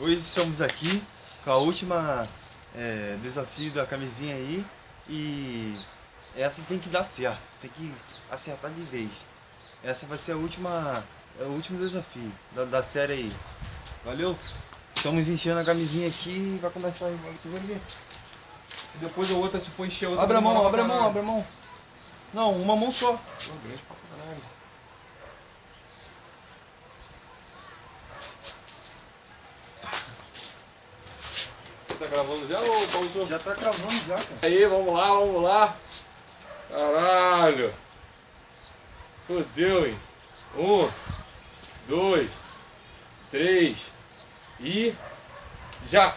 Hoje estamos aqui com a última é, desafio da camisinha aí e essa tem que dar certo, tem que acertar de vez. Essa vai ser a última, é o último desafio da, da série aí. Valeu? Estamos enchendo a camisinha aqui e vai começar aí. ver. Depois a outra, se for encher a outra... Abre a mão, abre a mão, abre a mão. Não, uma mão só. Pô, grande pra caralho. Tá gravando já ou pausou? Já tá gravando já, cara. Aí, vamos lá, vamos lá. Caralho. Fodeu, hein? Um, dois, três e já.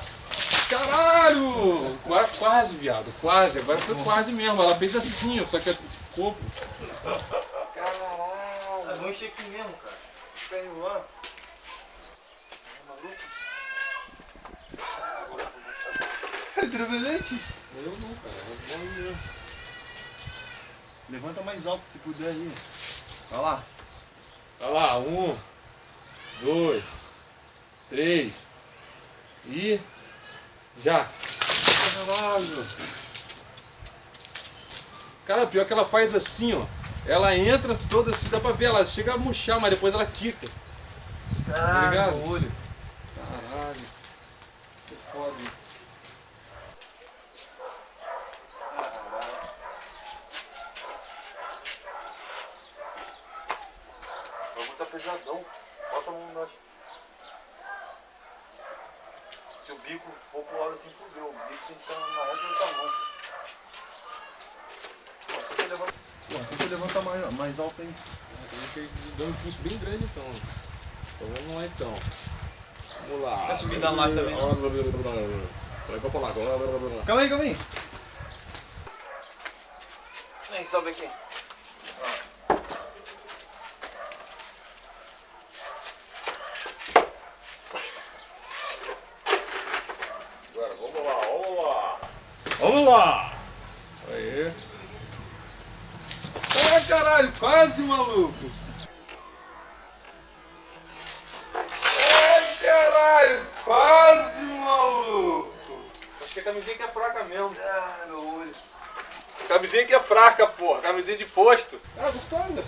Caralho! Quase, quase, viado, quase. Agora foi quase mesmo. Ela fez assim, ó, só que ficou. Caralho. Vamos encher aqui mesmo, cara. Fica enrolando. Tremendente. Eu não, cara. É bom mesmo. Levanta mais alto se puder aí. Vai lá. Olha lá, um, dois, três e já. Caralho. Cara, pior que ela faz assim, ó. Ela entra toda assim, dá pra ver, ela chega a murchar, mas depois ela quica. Caralho, ligado? no olho. Caralho. Isso é foda. hein? O bagulho tá pesadão. Bota a mão embaixo. Se o bico for pro lado assim, fudeu. O bico tem que estar na reta do tamanho. Pô, Pô, tenta levantar mais, mais alto aí. Tem que dar um impulso bem grande então. Então vamos lá então. Vamos lá. Quer subir da live também? Vai pra lá. Calma aí, calma aí. Vem, sobe aqui. Agora, vamos lá, vamos lá. Vamos lá. Aí. Ai, caralho, quase maluco. Ai, caralho, quase maluco. Acho que a camisinha que é fraca mesmo. Ah, meu olho. Camisinha que é fraca, porra. Camisinha de posto. Ah, gostosa.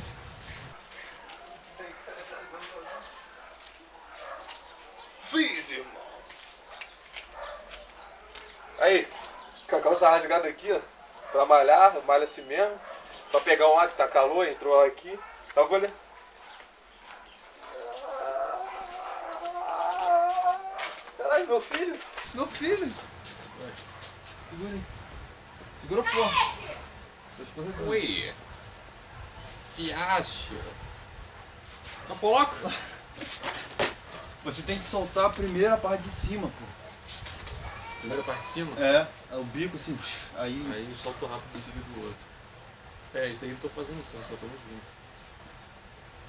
Fiz, irmão. Aí, com a calça rasgada aqui, ó. Pra malhar, malha assim mesmo. Pra pegar um ar que tá calor, entrou ar aqui. Tá com ele? Caralho, meu filho. Meu filho. Segura aí. Segura forte. Tá escorregando. Oi. Se acha? Tá polaco? Você tem que soltar a primeira parte de cima, pô. Primeira parte de cima. É, é o bico assim, aí. Aí solta o rápido de seguida do outro. É, isso daí eu tô fazendo só estamos juntos.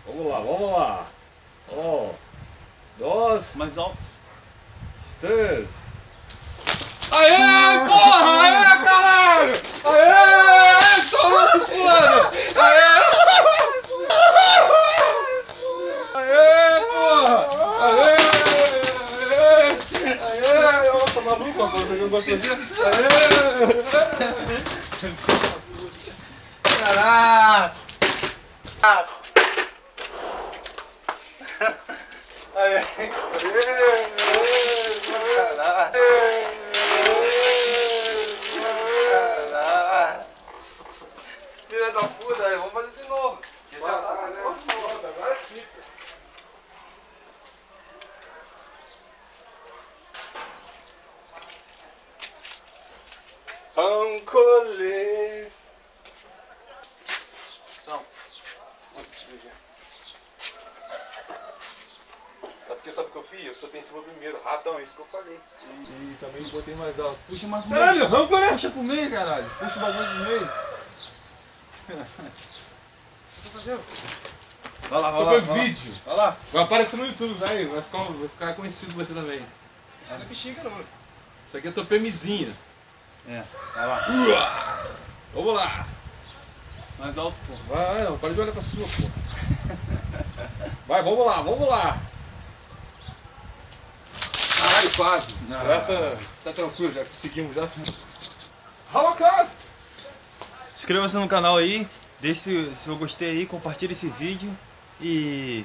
Vamos lá, vamos lá. Um, dois, Mais alto. três. Aê, porra! Aê, caralho! Aê! Toma se foda! Aê! Aê, porra! Aê! Aê! Aê! Ó, tá maluco? Ó, você não gosta de fazer? Aê! Caralho! Aí, caralho. Caralho. Filha da puta, aí, vamos fazer de novo. Esse já tá essa porra de novo. Agora é fita. Ancolê. Não. É porque sabe o que eu fiz? Eu soltei em cima primeiro. Ratão, isso que eu falei. E, também botei mais alto. Puxa mais pro Caralho, meio. rampa, né? Puxa pro meio, caralho. Puxa o bagulho pro meio. Vai lá, vai lá. Vai lá. vídeo. Vai lá. Vai aparecer no YouTube, vai. Vai ficar, vai ficar conhecido você também. Não se xinga não. Isso aqui é tua pemizinha. É, vai lá. Vamos lá. Mais alto, pô. Vai, não, para de olhar pra sua, pô. Vai, vamos lá, vamos lá. Caralho, quase. Ah. Essa tá tranquilo, já conseguimos. Já... Rala, cara! Inscreva-se no canal aí, deixe se eu gostei aí, compartilhe esse vídeo e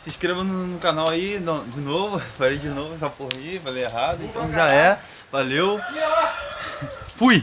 se inscreva no, no canal aí no- de novo. Falei de novo essa porra aí, falei errado, então já é. Valeu. Fui!